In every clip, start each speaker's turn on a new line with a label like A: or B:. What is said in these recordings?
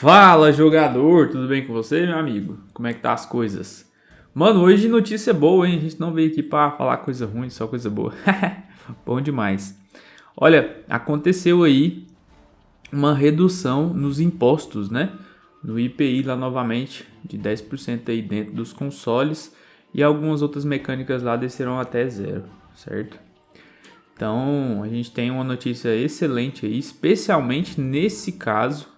A: Fala jogador, tudo bem com você, meu amigo? Como é que tá as coisas? Mano, hoje notícia boa, hein? A gente não veio aqui pra falar coisa ruim, só coisa boa. Bom demais. Olha, aconteceu aí uma redução nos impostos, né? No IPI lá novamente, de 10% aí dentro dos consoles e algumas outras mecânicas lá desceram até zero, certo? Então, a gente tem uma notícia excelente aí, especialmente nesse caso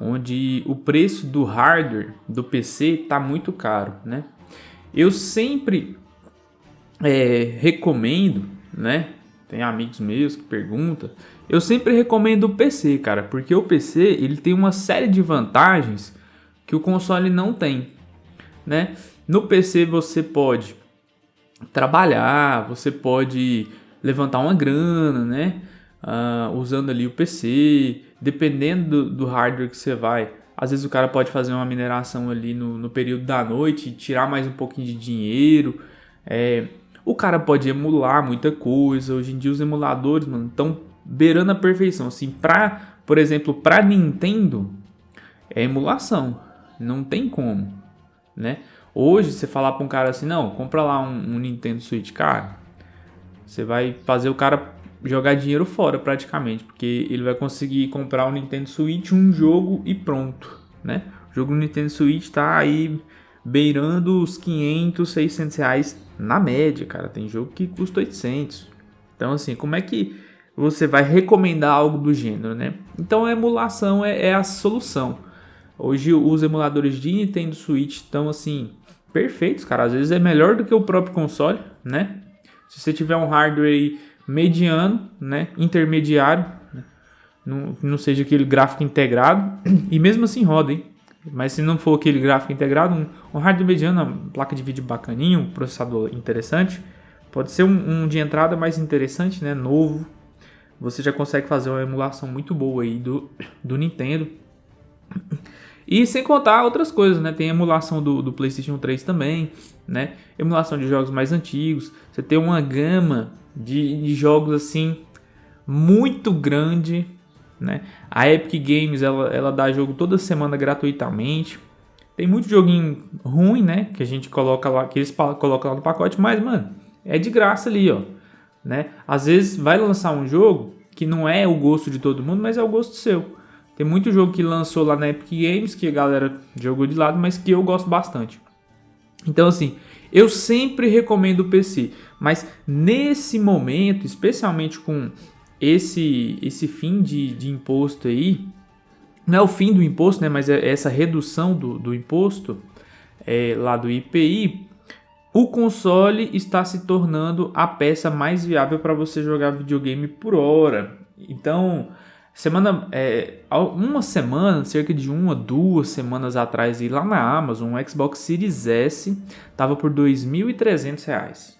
A: onde o preço do hardware do PC está muito caro, né? Eu sempre é, recomendo, né? Tem amigos meus que perguntam. Eu sempre recomendo o PC, cara, porque o PC ele tem uma série de vantagens que o console não tem, né? No PC você pode trabalhar, você pode levantar uma grana, né? Uh, usando ali o PC, dependendo do, do, hardware que você vai. Às vezes o cara pode fazer uma mineração ali no, no período da noite, tirar mais um pouquinho de dinheiro. É, o cara pode emular muita coisa. Hoje em dia os emuladores, mano, estão beirando a perfeição. Assim, pra, por exemplo, para Nintendo é emulação, não tem como, né? Hoje você falar para um cara assim, não, compra lá um, um Nintendo Switch, cara, você vai fazer o cara jogar dinheiro fora praticamente, porque ele vai conseguir comprar o Nintendo Switch, um jogo e pronto, né? O jogo do Nintendo Switch tá aí beirando os 500, 600 reais na média, cara. Tem jogo que custa 800. Então, assim, como é que você vai recomendar algo do gênero, né? Então, a emulação é, é a solução. Hoje, os emuladores de Nintendo Switch estão, assim, perfeitos, cara. Às vezes é melhor do que o próprio console, né? Se você tiver um hardware mediano, né, intermediário, né, não, não seja aquele gráfico integrado, e mesmo assim roda, hein? Mas se não for aquele gráfico integrado, um, um hardware mediano, uma placa de vídeo bacaninho, um processador interessante, pode ser um, um, de entrada mais interessante, né, novo, você já consegue fazer uma emulação muito boa aí do, do Nintendo. E sem contar outras coisas, né? Tem emulação do, do PlayStation 3 também, né? Emulação de jogos mais antigos. Você tem uma gama de, de jogos assim muito grande, né? A Epic Games ela, ela dá jogo toda semana gratuitamente. Tem muito joguinho ruim, né? Que a gente coloca lá, que eles colocam lá no pacote, mas mano, é de graça ali, ó, né? Às vezes vai lançar um jogo que não é o gosto de todo mundo, mas é o gosto seu. Tem muito jogo que lançou lá na Epic Games que a galera jogou de lado, mas que eu gosto bastante. Então assim, eu sempre recomendo o PC, mas nesse momento, especialmente com esse esse fim de, de imposto aí, não é o fim do imposto, né, mas é essa redução do, do imposto é, lá do IPI, o console está se tornando a peça mais viável para você jogar videogame por hora. Então, Semana, é, uma semana, cerca de uma, duas semanas atrás, lá na Amazon, um Xbox Series S tava por R$ 2.300.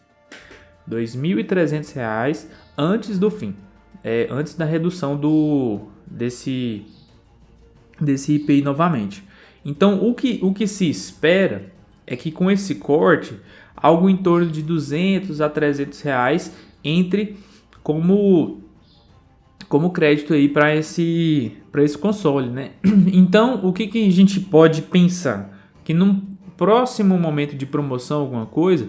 A: R$ 2.300 antes do fim, é, antes da redução do desse desse IPI novamente. Então, o que, o que se espera é que com esse corte, algo em torno de 200 a 300 reais entre como como crédito aí para esse, para esse console, né? Então, o que, que a gente pode pensar? Que num próximo momento de promoção, alguma coisa,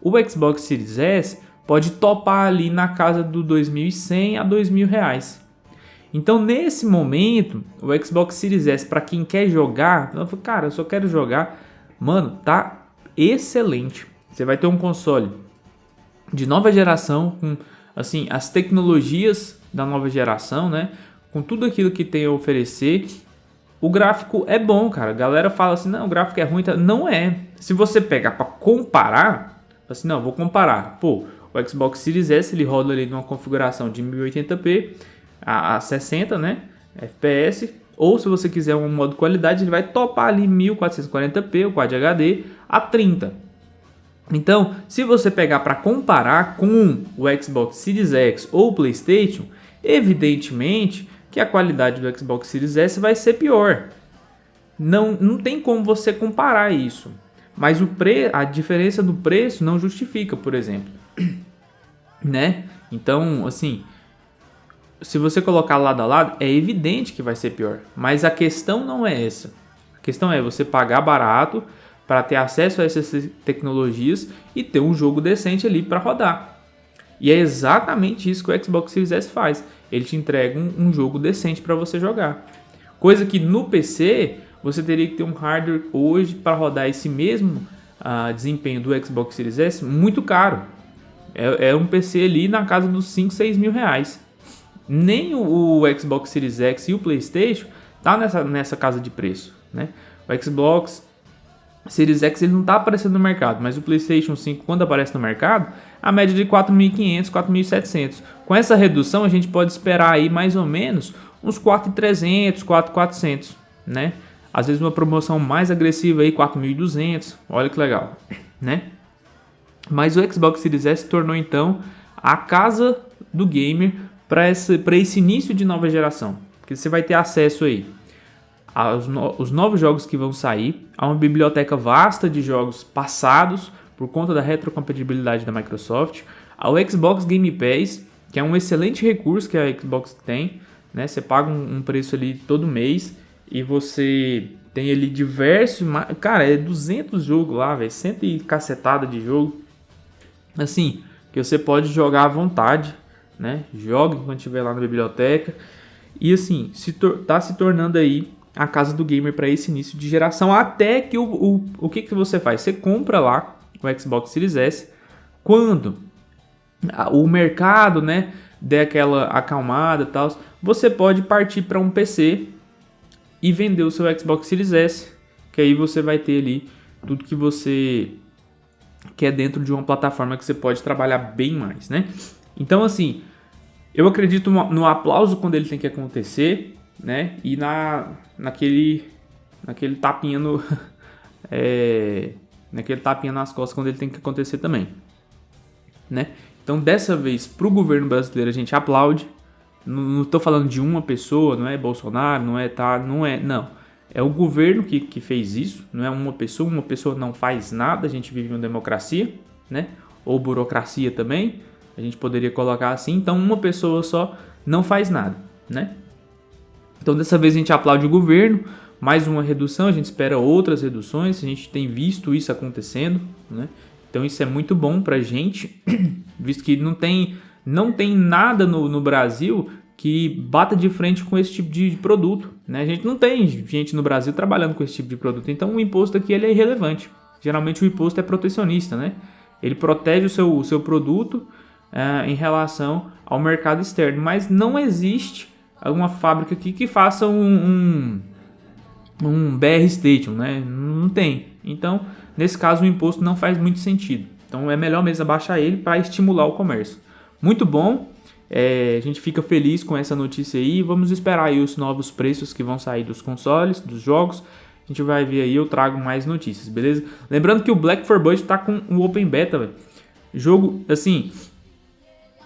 A: o Xbox Series S pode topar ali na casa do 2.100 a 2.000 reais. Então, nesse momento, o Xbox Series S, para quem quer jogar, cara, eu só quero jogar, mano, tá excelente. Você vai ter um console de nova geração com assim as tecnologias da nova geração, né? Com tudo aquilo que tem a oferecer. O gráfico é bom, cara. A galera fala assim, não, o gráfico é ruim. Não é. Se você pegar para comparar, assim, não, vou comparar. Pô, o Xbox Series S ele roda ali numa configuração de 1080p a, a 60, né? FPS. Ou se você quiser um modo qualidade, ele vai topar ali 1440p, o Quad HD, a 30. Então, se você pegar para comparar com o Xbox Series X ou o PlayStation, Evidentemente que a qualidade do Xbox Series S vai ser pior. Não, não tem como você comparar isso. Mas o pre, a diferença do preço não justifica, por exemplo. né? Então, assim, se você colocar lado a lado, é evidente que vai ser pior. Mas a questão não é essa. A questão é você pagar barato para ter acesso a essas tecnologias e ter um jogo decente ali para rodar. E é exatamente isso que o Xbox Series S faz. Ele te entrega um, um jogo decente para você jogar. Coisa que no PC você teria que ter um hardware hoje para rodar esse mesmo uh, desempenho do Xbox Series S muito caro. É, é, um PC ali na casa dos 5, 6 mil reais. Nem o, o, Xbox Series X e o PlayStation tá nessa, nessa casa de preço, né? O Xbox Series X ele não está aparecendo no mercado, mas o PlayStation 5 quando aparece no mercado, a média de 4.500, 4.700. Com essa redução a gente pode esperar aí mais ou menos uns 4.300, 4.400, né? Às vezes uma promoção mais agressiva aí 4.200, olha que legal, né? Mas o Xbox Series S se tornou então a casa do gamer para esse, esse início de nova geração, que você vai ter acesso aí aos no, os novos jogos que vão sair, a uma biblioteca vasta de jogos passados por conta da retrocompatibilidade da Microsoft, ao Xbox Game Pass, que é um excelente recurso que a Xbox tem, né? Você paga um, um preço ali todo mês e você tem ali diversos, cara, é 200 jogos lá, velho, cento e cacetada de jogo. Assim, que você pode jogar à vontade, né? Jogue quando estiver lá na biblioteca. E assim, se tá se tornando aí a casa do gamer para esse início de geração, até que o, o, o que, que você faz? Você compra lá o Xbox Series S, quando o mercado, né, der aquela acalmada e tal, você pode partir para um PC e vender o seu Xbox Series S, que aí você vai ter ali tudo que você quer dentro de uma plataforma que você pode trabalhar bem mais, né? Então, assim, eu acredito no aplauso quando ele tem que acontecer, né? E na, naquele, naquele tapinha no, é, naquele tapinha nas costas quando ele tem que acontecer também, né? Então dessa vez para o governo brasileiro a gente aplaude. Não estou falando de uma pessoa, não é Bolsonaro, não é tá, não é, não. É o governo que, que fez isso, não é uma pessoa, uma pessoa não faz nada, a gente vive uma democracia, né? Ou burocracia também, a gente poderia colocar assim. Então uma pessoa só não faz nada, né? Então dessa vez a gente aplaude o governo, mais uma redução, a gente espera outras reduções, a gente tem visto isso acontecendo, né? Então isso é muito bom para a gente, visto que não tem, não tem nada no, no Brasil que bata de frente com esse tipo de produto. Né? A gente não tem gente no Brasil trabalhando com esse tipo de produto, então o imposto aqui ele é irrelevante. Geralmente o imposto é protecionista, né? ele protege o seu, o seu produto uh, em relação ao mercado externo, mas não existe alguma fábrica aqui que faça um, um, um BR Station, né? Não tem. Então, nesse caso, o imposto não faz muito sentido. Então, é melhor mesmo abaixar ele para estimular o comércio. Muito bom. É, a gente fica feliz com essa notícia aí. Vamos esperar aí os novos preços que vão sair dos consoles, dos jogos. A gente vai ver aí, eu trago mais notícias, beleza? Lembrando que o Black for Budget tá com o Open Beta, velho. Jogo, assim,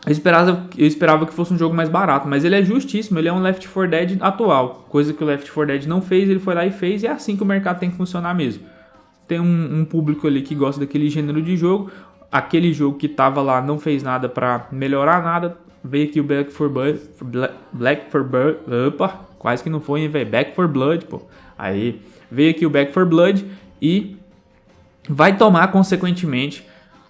A: eu esperava, eu esperava que fosse um jogo mais barato, mas ele é justíssimo, ele é um Left 4 Dead atual, coisa que o Left 4 Dead não fez, ele foi lá e fez, e é assim que o mercado tem que funcionar mesmo. Tem um, um público ali que gosta daquele gênero de jogo, aquele jogo que tava lá não fez nada para melhorar nada, veio aqui o Back for Blood, Black for Blood, opa, quase que não foi, velho, Back for Blood, pô. Aí, veio aqui o Back for Blood e vai tomar consequentemente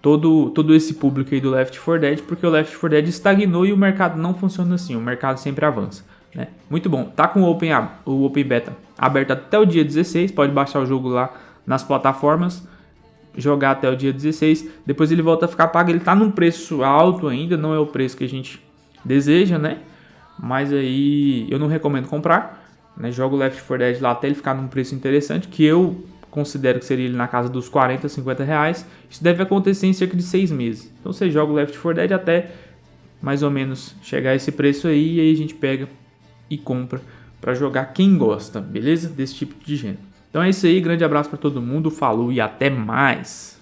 A: todo, todo esse público aí do Left 4 Dead, porque o Left 4 Dead estagnou e o mercado não funciona assim, o mercado sempre avança. Né? Muito bom, tá com o Open, o Open Beta aberto até o dia 16, pode baixar o jogo lá nas plataformas, jogar até o dia 16, depois ele volta a ficar pago, ele tá num preço alto ainda, não é o preço que a gente deseja, né? Mas aí eu não recomendo comprar, né? Joga o Left 4 Dead lá até ele ficar num preço interessante, que eu considero que seria na casa dos 40, 50 reais. Isso deve acontecer em cerca de seis meses. Então você joga o Left 4 Dead até mais ou menos chegar a esse preço aí e aí a gente pega e compra para jogar quem gosta, beleza? Desse tipo de gênero. Então é isso aí, grande abraço para todo mundo, falou e até mais.